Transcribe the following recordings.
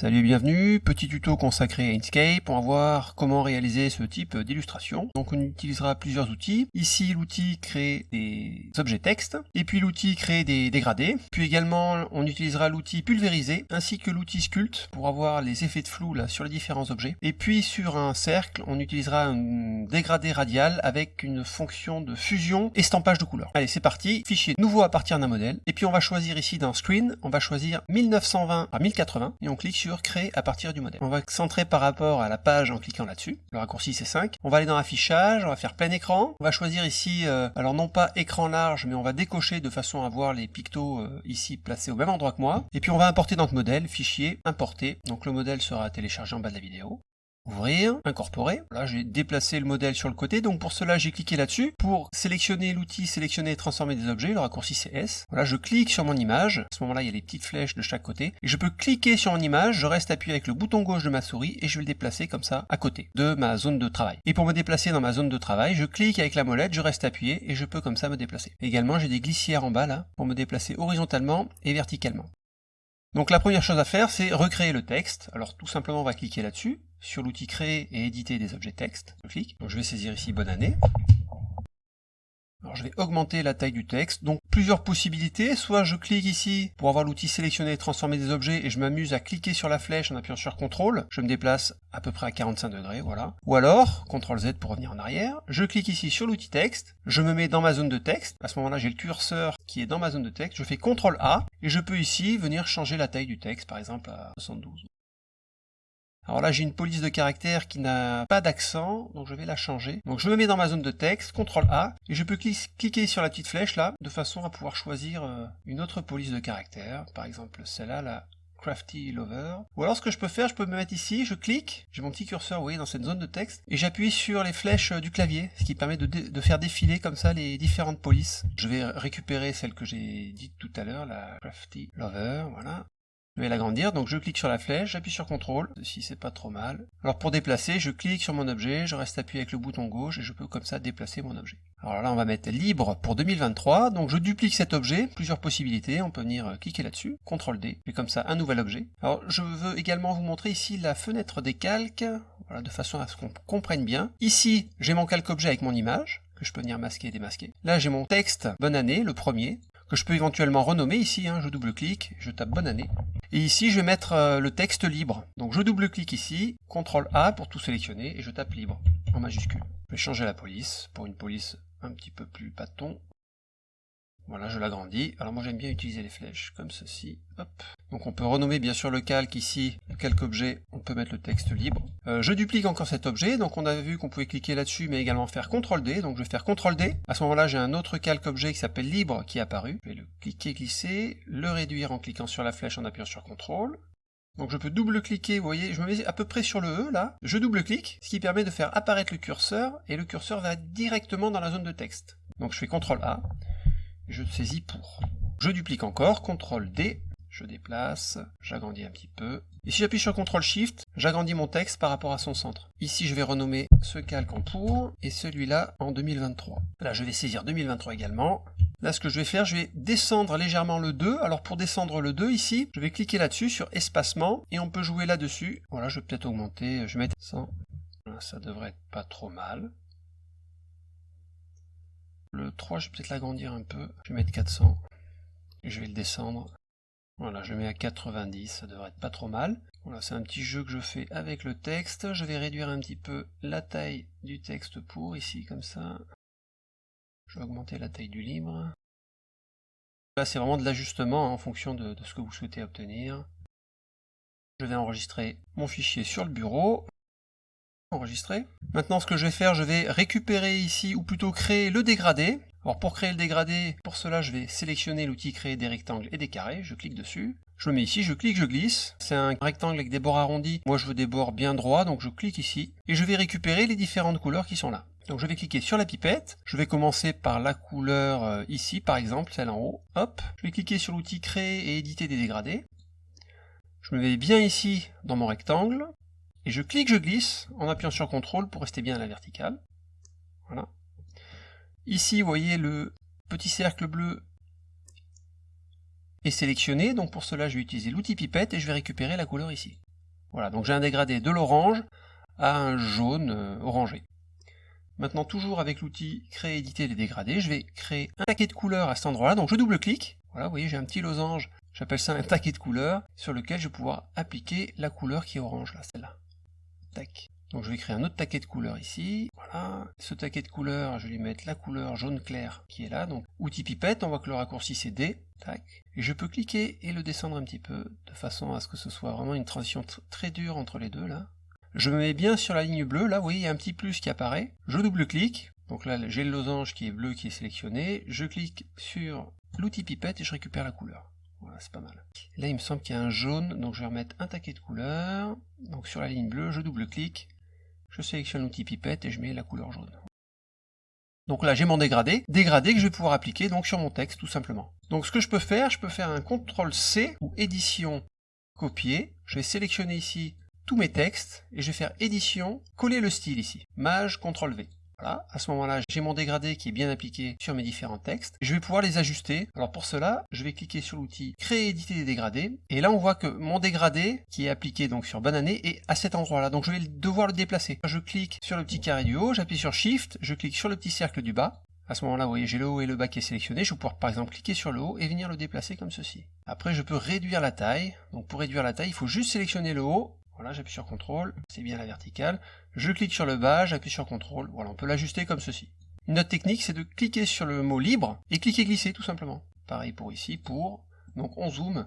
Salut et bienvenue, petit tuto consacré à Inkscape, va voir comment réaliser ce type d'illustration. Donc on utilisera plusieurs outils. Ici l'outil crée des objets texte, et puis l'outil crée des dégradés. Puis également on utilisera l'outil pulvériser, ainsi que l'outil sculpt pour avoir les effets de flou là sur les différents objets. Et puis sur un cercle, on utilisera un dégradé radial avec une fonction de fusion estampage de couleurs. Allez c'est parti, fichier nouveau à partir d'un modèle, et puis on va choisir ici dans Screen, on va choisir 1920 à 1080, et on clique sur créer à partir du modèle. On va centrer par rapport à la page en cliquant là-dessus. Le raccourci c'est 5. On va aller dans affichage, on va faire plein écran. On va choisir ici, euh, alors non pas écran large, mais on va décocher de façon à voir les pictos euh, ici placés au même endroit que moi. Et puis on va importer notre modèle, fichier, importer. Donc le modèle sera téléchargé en bas de la vidéo ouvrir, incorporer. Là, j'ai déplacé le modèle sur le côté, donc pour cela, j'ai cliqué là-dessus. Pour sélectionner l'outil, sélectionner et transformer des objets, le raccourci c'est S. Voilà, je clique sur mon image. À ce moment-là, il y a les petites flèches de chaque côté. Et je peux cliquer sur mon image, je reste appuyé avec le bouton gauche de ma souris et je vais le déplacer comme ça à côté de ma zone de travail. Et pour me déplacer dans ma zone de travail, je clique avec la molette, je reste appuyé et je peux comme ça me déplacer. Également, j'ai des glissières en bas là pour me déplacer horizontalement et verticalement. Donc la première chose à faire, c'est recréer le texte. Alors tout simplement, on va cliquer là-dessus, sur l'outil créer et éditer des objets texte. Je je vais saisir ici bonne année. Alors je vais augmenter la taille du texte. Donc plusieurs possibilités. Soit je clique ici pour avoir l'outil sélectionner et transformer des objets et je m'amuse à cliquer sur la flèche en appuyant sur CTRL. Je me déplace à peu près à 45 degrés, voilà. Ou alors, CTRL Z pour revenir en arrière. Je clique ici sur l'outil texte. Je me mets dans ma zone de texte. À ce moment-là, j'ai le curseur qui est dans ma zone de texte. Je fais CTRL A et je peux ici venir changer la taille du texte, par exemple à 72. Alors là, j'ai une police de caractère qui n'a pas d'accent, donc je vais la changer. Donc je me mets dans ma zone de texte, CTRL A, et je peux cliquer sur la petite flèche là, de façon à pouvoir choisir euh, une autre police de caractère, par exemple celle-là, la Crafty Lover. Ou alors ce que je peux faire, je peux me mettre ici, je clique, j'ai mon petit curseur, vous voyez, dans cette zone de texte, et j'appuie sur les flèches euh, du clavier, ce qui permet de, de, faire défiler comme ça les différentes polices. Je vais récupérer celle que j'ai dite tout à l'heure, la Crafty Lover, voilà. Je vais l'agrandir, donc je clique sur la flèche, j'appuie sur CTRL, si c'est pas trop mal. Alors pour déplacer, je clique sur mon objet, je reste appuyé avec le bouton gauche et je peux comme ça déplacer mon objet. Alors là on va mettre libre pour 2023, donc je duplique cet objet, plusieurs possibilités, on peut venir euh, cliquer là-dessus, CTRL D, et comme ça un nouvel objet. Alors je veux également vous montrer ici la fenêtre des calques, voilà, de façon à ce qu'on comprenne bien. Ici j'ai mon calque objet avec mon image, que je peux venir masquer et démasquer. Là j'ai mon texte bonne année, le premier, que je peux éventuellement renommer ici, hein, je double-clique, je tape bonne année. Et ici, je vais mettre euh, le texte libre. Donc je double-clique ici, CTRL A pour tout sélectionner, et je tape libre, en majuscule. Je vais changer la police, pour une police un petit peu plus pâton. Voilà, je l'agrandis. Alors moi j'aime bien utiliser les flèches comme ceci. Donc on peut renommer bien sûr le calque ici, le calque objet, on peut mettre le texte libre. Euh, je duplique encore cet objet, donc on a vu qu'on pouvait cliquer là-dessus, mais également faire CTRL D, donc je vais faire CTRL D. À ce moment-là, j'ai un autre calque objet qui s'appelle libre qui est apparu. Je vais le cliquer, glisser, le réduire en cliquant sur la flèche en appuyant sur CTRL. Donc je peux double-cliquer, vous voyez, je me mets à peu près sur le E là, je double-clique, ce qui permet de faire apparaître le curseur, et le curseur va directement dans la zone de texte. Donc je fais CTRL A, je saisis pour. Je duplique encore, CTRL D, je déplace, j'agrandis un petit peu. Et si j'appuie sur CTRL SHIFT, j'agrandis mon texte par rapport à son centre. Ici, je vais renommer ce calque en pour et celui-là en 2023. Là, je vais saisir 2023 également. Là, ce que je vais faire, je vais descendre légèrement le 2. Alors, pour descendre le 2, ici, je vais cliquer là-dessus sur espacement et on peut jouer là-dessus. Voilà, je vais peut-être augmenter, je vais mettre 100. ça devrait être pas trop mal. Le 3, je vais peut-être l'agrandir un peu. Je vais mettre 400. Et je vais le descendre. Voilà, je mets à 90, ça devrait être pas trop mal. Voilà, c'est un petit jeu que je fais avec le texte. Je vais réduire un petit peu la taille du texte pour, ici, comme ça. Je vais augmenter la taille du libre. Là, c'est vraiment de l'ajustement en fonction de ce que vous souhaitez obtenir. Je vais enregistrer mon fichier sur le bureau enregistré. Maintenant ce que je vais faire, je vais récupérer ici, ou plutôt créer le dégradé. Alors pour créer le dégradé, pour cela je vais sélectionner l'outil créer des rectangles et des carrés, je clique dessus. Je le mets ici, je clique, je glisse. C'est un rectangle avec des bords arrondis. Moi je veux des bords bien droits, donc je clique ici. Et je vais récupérer les différentes couleurs qui sont là. Donc je vais cliquer sur la pipette. Je vais commencer par la couleur euh, ici, par exemple, celle en haut. Hop, je vais cliquer sur l'outil créer et éditer des dégradés. Je me mets bien ici dans mon rectangle. Et je clique, je glisse, en appuyant sur CTRL pour rester bien à la verticale. Voilà. Ici, vous voyez le petit cercle bleu est sélectionné, donc pour cela je vais utiliser l'outil pipette et je vais récupérer la couleur ici. Voilà, donc j'ai un dégradé de l'orange à un jaune euh, orangé. Maintenant, toujours avec l'outil créer, éditer les dégradés, je vais créer un taquet de couleurs à cet endroit-là. Donc je double-clique. Voilà, vous voyez, j'ai un petit losange. J'appelle ça un taquet de couleurs sur lequel je vais pouvoir appliquer la couleur qui est orange, là, celle-là. Donc je vais créer un autre taquet de couleurs ici. Voilà. Ce taquet de couleurs, je vais lui mettre la couleur jaune clair qui est là. Donc outil pipette, on voit que le raccourci c'est D. Tac. Et je peux cliquer et le descendre un petit peu de façon à ce que ce soit vraiment une transition très dure entre les deux là. Je me mets bien sur la ligne bleue. Là, vous voyez, il y a un petit plus qui apparaît. Je double-clique. Donc là, j'ai le losange qui est bleu qui est sélectionné. Je clique sur l'outil pipette et je récupère la couleur. C'est pas mal. Là, il me semble qu'il y a un jaune, donc je vais remettre un taquet de couleurs. Donc sur la ligne bleue, je double-clique je sélectionne l'outil pipette et je mets la couleur jaune. Donc là j'ai mon dégradé, dégradé que je vais pouvoir appliquer donc sur mon texte tout simplement. Donc ce que je peux faire, je peux faire un CTRL C ou édition, copier, je vais sélectionner ici tous mes textes et je vais faire édition, coller le style ici, Maj CTRL V. Voilà, à ce moment-là, j'ai mon dégradé qui est bien appliqué sur mes différents textes. Je vais pouvoir les ajuster. Alors pour cela, je vais cliquer sur l'outil Créer éditer des dégradés. Et là, on voit que mon dégradé, qui est appliqué donc sur Banané, est à cet endroit-là. Donc je vais devoir le déplacer. Je clique sur le petit carré du haut, j'appuie sur Shift, je clique sur le petit cercle du bas. À ce moment-là, vous voyez, j'ai le haut et le bas qui est sélectionné. Je vais pouvoir par exemple cliquer sur le haut et venir le déplacer comme ceci. Après, je peux réduire la taille. Donc pour réduire la taille, il faut juste sélectionner le haut voilà, j'appuie sur CTRL, c'est bien la verticale. Je clique sur le bas, j'appuie sur CTRL. Voilà, on peut l'ajuster comme ceci. Une autre technique, c'est de cliquer sur le mot libre et cliquer glisser tout simplement. Pareil pour ici, pour. Donc on zoome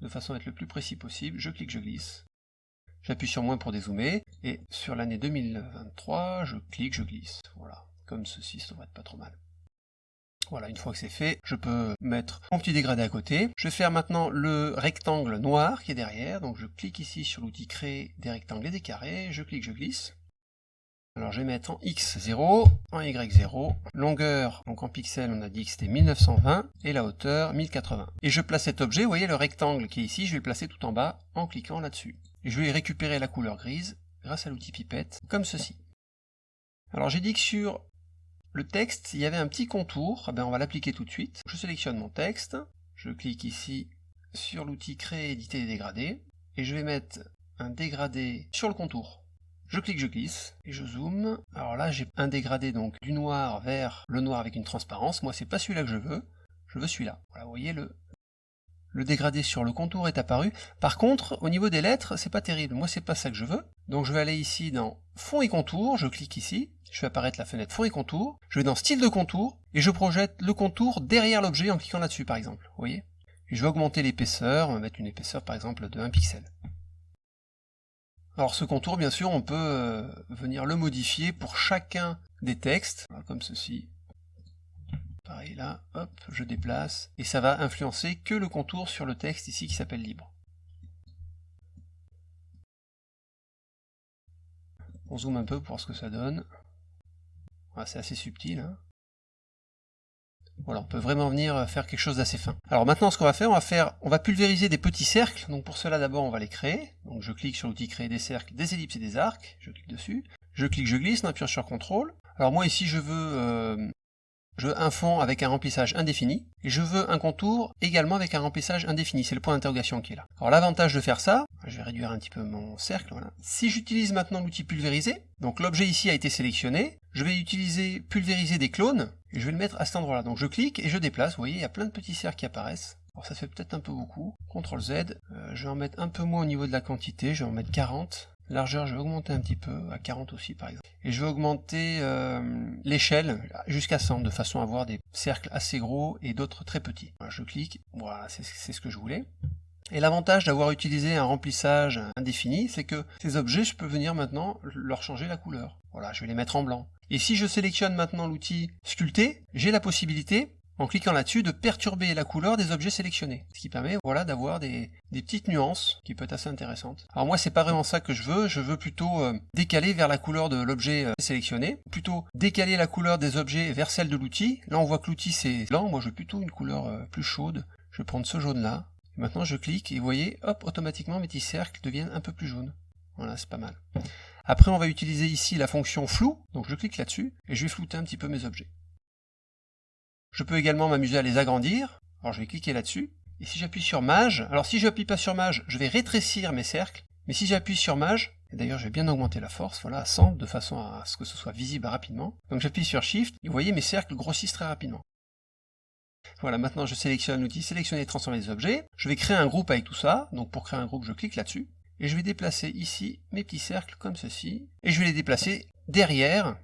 de façon à être le plus précis possible. Je clique, je glisse. J'appuie sur moins pour dézoomer. Et sur l'année 2023, je clique, je glisse. Voilà, comme ceci, ça devrait être pas trop mal. Voilà, une fois que c'est fait, je peux mettre mon petit dégradé à côté. Je vais faire maintenant le rectangle noir qui est derrière. Donc je clique ici sur l'outil créer des rectangles et des carrés. Je clique, je glisse. Alors je vais mettre en X0, en Y0, longueur, donc en pixels on a dit que c'était 1920, et la hauteur 1080. Et je place cet objet, vous voyez le rectangle qui est ici, je vais le placer tout en bas en cliquant là-dessus. Je vais récupérer la couleur grise grâce à l'outil pipette, comme ceci. Alors j'ai dit que sur le texte, il y avait un petit contour, eh ben, on va l'appliquer tout de suite. Je sélectionne mon texte, je clique ici sur l'outil créer, éditer et dégrader, et je vais mettre un dégradé sur le contour. Je clique, je glisse, et je zoome. Alors là, j'ai un dégradé donc du noir vers le noir avec une transparence. Moi, c'est pas celui-là que je veux, je veux celui-là. Voilà, vous voyez, le, le dégradé sur le contour est apparu. Par contre, au niveau des lettres, c'est pas terrible. Moi, c'est pas ça que je veux. Donc je vais aller ici dans fond et contour, je clique ici, je fais apparaître la fenêtre fond et contour, je vais dans style de contour, et je projette le contour derrière l'objet en cliquant là-dessus par exemple, vous voyez? Je vais augmenter l'épaisseur, on va mettre une épaisseur par exemple de 1 pixel. Alors ce contour, bien sûr, on peut euh, venir le modifier pour chacun des textes, comme ceci. Pareil là, hop, je déplace, et ça va influencer que le contour sur le texte ici qui s'appelle libre. On zoome un peu pour voir ce que ça donne. C'est assez subtil. Hein. voilà, on peut vraiment venir faire quelque chose d'assez fin. Alors maintenant, ce qu'on va faire, on va faire, on va pulvériser des petits cercles. Donc pour cela, d'abord, on va les créer. Donc je clique sur l'outil créer des cercles, des ellipses et des arcs. Je clique dessus. Je clique, je glisse en appuyant sur CTRL. Alors moi ici, je veux euh, je veux un fond avec un remplissage indéfini, et je veux un contour également avec un remplissage indéfini, c'est le point d'interrogation qui est là. Alors l'avantage de faire ça, je vais réduire un petit peu mon cercle, voilà. Si j'utilise maintenant l'outil pulvériser, donc l'objet ici a été sélectionné, je vais utiliser pulvériser des clones, et je vais le mettre à cet endroit-là. Donc je clique et je déplace, vous voyez, il y a plein de petits cercles qui apparaissent. Alors ça fait peut-être un peu beaucoup. CTRL Z, euh, je vais en mettre un peu moins au niveau de la quantité, je vais en mettre 40. Largeur, je vais augmenter un petit peu, à 40 aussi par exemple. Et je vais augmenter euh, l'échelle jusqu'à 100, de façon à avoir des cercles assez gros et d'autres très petits. je clique, voilà, c'est ce que je voulais. Et l'avantage d'avoir utilisé un remplissage indéfini, c'est que ces objets, je peux venir maintenant leur changer la couleur. Voilà, je vais les mettre en blanc. Et si je sélectionne maintenant l'outil sculpter, j'ai la possibilité en cliquant là-dessus, de perturber la couleur des objets sélectionnés. Ce qui permet voilà, d'avoir des, petites nuances qui peuvent être assez intéressantes. Alors moi, c'est pas vraiment ça que je veux, je veux plutôt euh, décaler vers la couleur de l'objet euh, sélectionné, plutôt décaler la couleur des objets vers celle de l'outil. Là, on voit que l'outil c'est blanc, moi je veux plutôt une couleur euh, plus chaude. Je vais prendre ce jaune-là. Maintenant, je clique et vous voyez, hop, automatiquement mes petits cercles deviennent un peu plus jaunes. Voilà, c'est pas mal. Après, on va utiliser ici la fonction flou, donc je clique là-dessus, et je vais flouter un petit peu mes objets. Je peux également m'amuser à les agrandir. Alors je vais cliquer là-dessus. Et si j'appuie sur Mage, alors si je n'appuie pas sur Mage, je vais rétrécir mes cercles. Mais si j'appuie sur Maj, et d'ailleurs je vais bien augmenter la force, voilà, à 100, de façon à ce que ce soit visible rapidement. Donc j'appuie sur Shift, et vous voyez mes cercles grossissent très rapidement. Voilà, maintenant je sélectionne l'outil sélectionner et transformer les objets. Je vais créer un groupe avec tout ça, donc pour créer un groupe je clique là-dessus, et je vais déplacer ici mes petits cercles comme ceci, et je vais les déplacer derrière,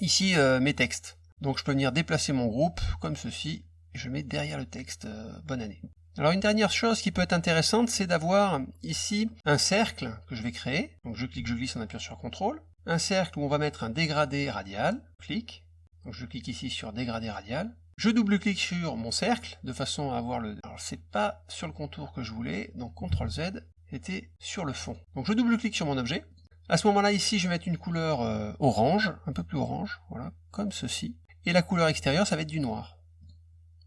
ici euh, mes textes. Donc je peux venir déplacer mon groupe comme ceci, et je mets derrière le texte euh, bonne année. Alors une dernière chose qui peut être intéressante, c'est d'avoir ici un cercle que je vais créer. Donc je clique, je glisse en appuyant sur CTRL. Un cercle où on va mettre un dégradé radial. Clique. Donc je clique ici sur dégradé radial. Je double-clique sur mon cercle de façon à avoir le... Alors c'est pas sur le contour que je voulais, donc CTRL Z, c'était sur le fond. Donc je double-clique sur mon objet. À ce moment-là, ici, je vais mettre une couleur euh, orange, un peu plus orange, voilà, comme ceci. Et la couleur extérieure, ça va être du noir.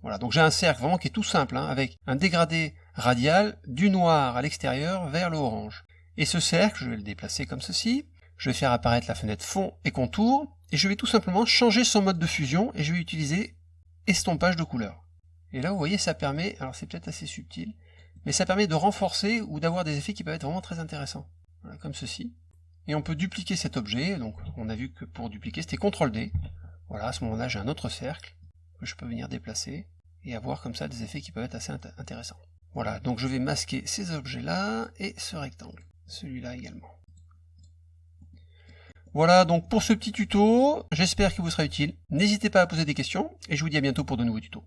Voilà, donc j'ai un cercle vraiment qui est tout simple, hein, avec un dégradé radial du noir à l'extérieur vers le orange. Et ce cercle, je vais le déplacer comme ceci, je vais faire apparaître la fenêtre fond et contour, et je vais tout simplement changer son mode de fusion, et je vais utiliser estompage de couleur. Et là, vous voyez, ça permet, alors c'est peut-être assez subtil, mais ça permet de renforcer ou d'avoir des effets qui peuvent être vraiment très intéressants. Voilà, comme ceci. Et on peut dupliquer cet objet, donc on a vu que pour dupliquer, c'était CTRL-D. Voilà, à ce moment-là, j'ai un autre cercle, que je peux venir déplacer et avoir comme ça des effets qui peuvent être assez intéressants. Voilà, donc je vais masquer ces objets-là et ce rectangle, celui-là également. Voilà donc pour ce petit tuto, j'espère qu'il vous sera utile. N'hésitez pas à poser des questions et je vous dis à bientôt pour de nouveaux tutos.